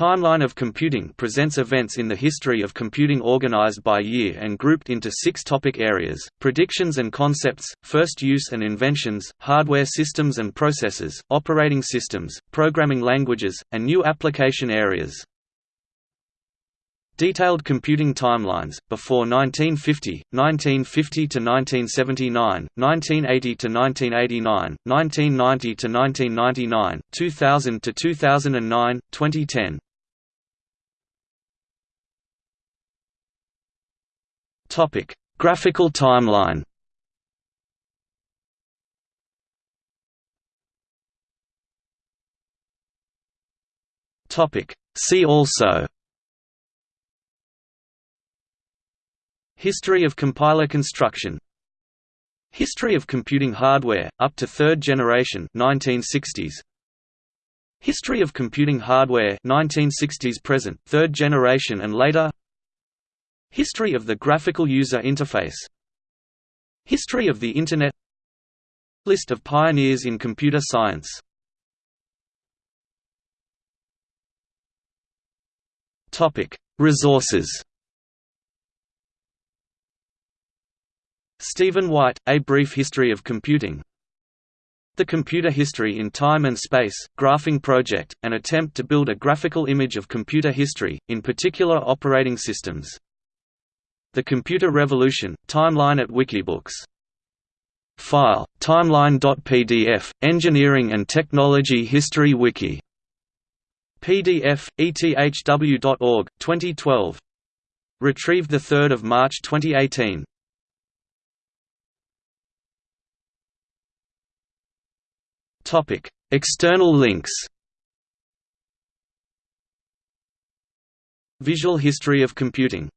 timeline of computing presents events in the history of computing organized by year and grouped into six topic areas, predictions and concepts, first use and inventions, hardware systems and processes, operating systems, programming languages, and new application areas. Detailed computing timelines, before 1950, 1950 to 1979, 1980 to 1989, 1990 to 1999, 2000 to 2009, 2010. Topic: Graphical timeline. Topic: See also. History of compiler construction. History of computing hardware, up to third generation 1960s. History of computing hardware 1960s present, third generation and later History of the graphical user interface. History of the Internet. List of pioneers in computer science. Resources. Stephen White, A Brief History of Computing. The Computer History in Time and Space, Graphing Project, an attempt to build a graphical image of computer history, in particular operating systems. The Computer Revolution, timeline at Wikibooks. File, timeline.pdf, Engineering and Technology History Wiki. PDF, ethw.org, 2012. Retrieved 3 March 2018. Topic: External links. Visual history of computing